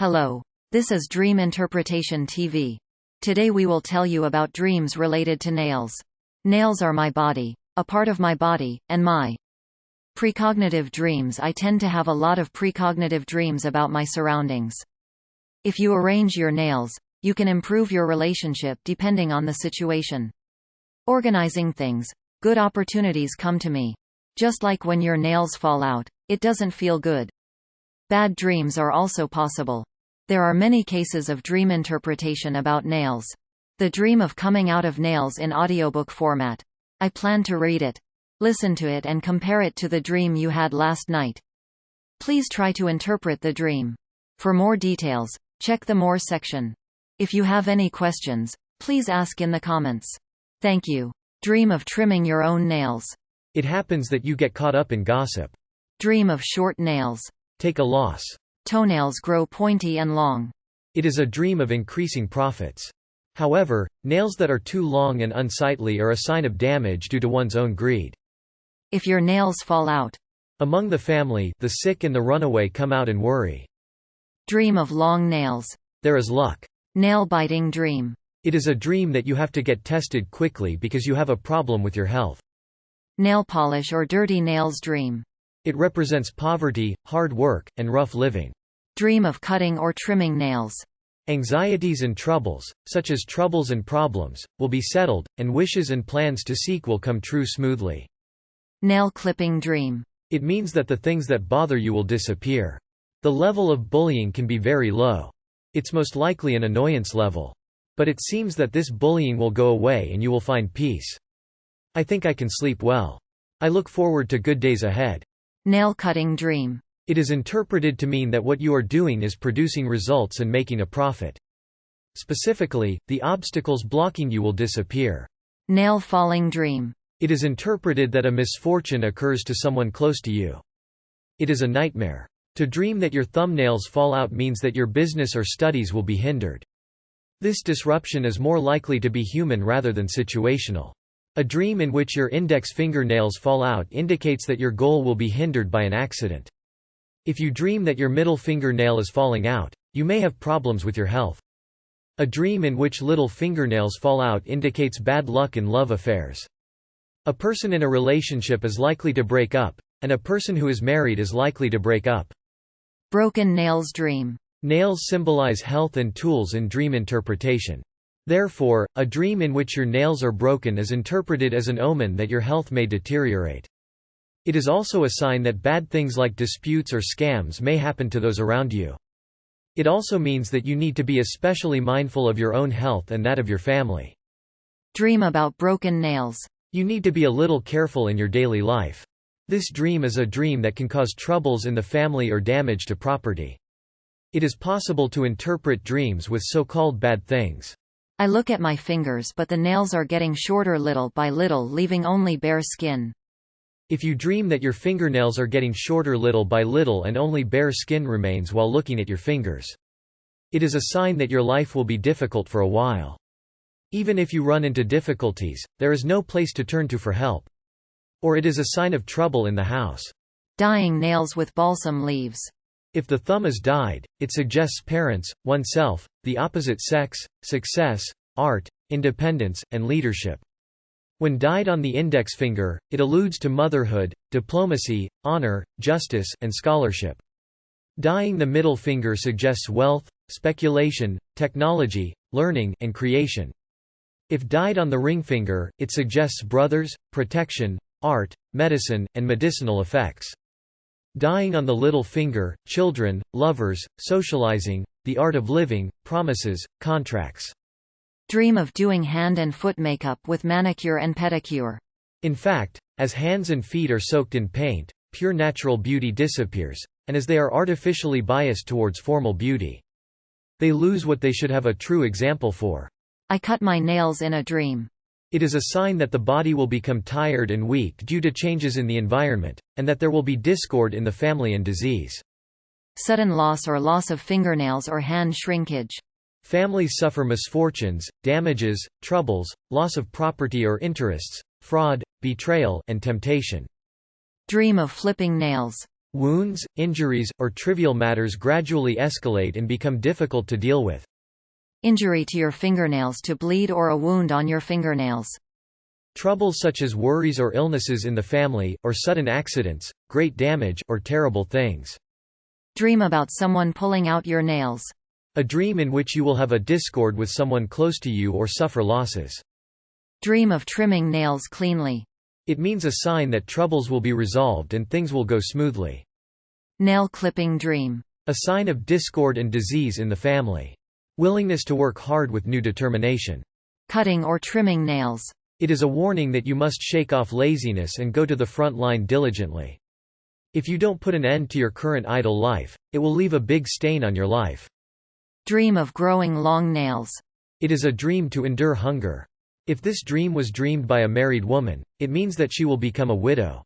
Hello. This is Dream Interpretation TV. Today we will tell you about dreams related to nails. Nails are my body, a part of my body, and my precognitive dreams I tend to have a lot of precognitive dreams about my surroundings. If you arrange your nails, you can improve your relationship depending on the situation. Organizing things. Good opportunities come to me. Just like when your nails fall out, it doesn't feel good. Bad dreams are also possible. There are many cases of dream interpretation about nails. The dream of coming out of nails in audiobook format. I plan to read it. Listen to it and compare it to the dream you had last night. Please try to interpret the dream. For more details, check the More section. If you have any questions, please ask in the comments. Thank you. Dream of trimming your own nails. It happens that you get caught up in gossip. Dream of short nails. Take a loss. Toenails grow pointy and long. It is a dream of increasing profits. However, nails that are too long and unsightly are a sign of damage due to one's own greed. If your nails fall out. Among the family, the sick and the runaway come out and worry. Dream of long nails. There is luck. Nail-biting dream. It is a dream that you have to get tested quickly because you have a problem with your health. Nail polish or dirty nails dream. It represents poverty, hard work, and rough living. Dream of cutting or trimming nails. Anxieties and troubles, such as troubles and problems, will be settled, and wishes and plans to seek will come true smoothly. Nail clipping dream. It means that the things that bother you will disappear. The level of bullying can be very low. It's most likely an annoyance level. But it seems that this bullying will go away and you will find peace. I think I can sleep well. I look forward to good days ahead. Nail-cutting dream. It is interpreted to mean that what you are doing is producing results and making a profit. Specifically, the obstacles blocking you will disappear. Nail-falling dream. It is interpreted that a misfortune occurs to someone close to you. It is a nightmare. To dream that your thumbnails fall out means that your business or studies will be hindered. This disruption is more likely to be human rather than situational. A dream in which your index fingernails fall out indicates that your goal will be hindered by an accident. If you dream that your middle fingernail is falling out, you may have problems with your health. A dream in which little fingernails fall out indicates bad luck in love affairs. A person in a relationship is likely to break up, and a person who is married is likely to break up. Broken nails dream. Nails symbolize health and tools in dream interpretation. Therefore, a dream in which your nails are broken is interpreted as an omen that your health may deteriorate. It is also a sign that bad things like disputes or scams may happen to those around you. It also means that you need to be especially mindful of your own health and that of your family. Dream about broken nails. You need to be a little careful in your daily life. This dream is a dream that can cause troubles in the family or damage to property. It is possible to interpret dreams with so-called bad things. I look at my fingers but the nails are getting shorter little by little leaving only bare skin. If you dream that your fingernails are getting shorter little by little and only bare skin remains while looking at your fingers. It is a sign that your life will be difficult for a while. Even if you run into difficulties, there is no place to turn to for help. Or it is a sign of trouble in the house. Dyeing nails with balsam leaves. If the thumb is dyed, it suggests parents, oneself, the opposite sex, success, art, independence, and leadership. When dyed on the index finger, it alludes to motherhood, diplomacy, honor, justice, and scholarship. Dyeing the middle finger suggests wealth, speculation, technology, learning, and creation. If dyed on the ring finger, it suggests brothers, protection, art, medicine, and medicinal effects. Dying on the little finger, children, lovers, socializing, the art of living, promises, contracts. Dream of doing hand and foot makeup with manicure and pedicure. In fact, as hands and feet are soaked in paint, pure natural beauty disappears, and as they are artificially biased towards formal beauty. They lose what they should have a true example for. I cut my nails in a dream. It is a sign that the body will become tired and weak due to changes in the environment, and that there will be discord in the family and disease. Sudden loss or loss of fingernails or hand shrinkage. Families suffer misfortunes, damages, troubles, loss of property or interests, fraud, betrayal, and temptation. Dream of flipping nails. Wounds, injuries, or trivial matters gradually escalate and become difficult to deal with. Injury to your fingernails to bleed or a wound on your fingernails. Trouble such as worries or illnesses in the family, or sudden accidents, great damage, or terrible things. Dream about someone pulling out your nails. A dream in which you will have a discord with someone close to you or suffer losses. Dream of trimming nails cleanly. It means a sign that troubles will be resolved and things will go smoothly. Nail clipping dream. A sign of discord and disease in the family. Willingness to work hard with new determination. Cutting or trimming nails. It is a warning that you must shake off laziness and go to the front line diligently. If you don't put an end to your current idle life, it will leave a big stain on your life. Dream of growing long nails. It is a dream to endure hunger. If this dream was dreamed by a married woman, it means that she will become a widow.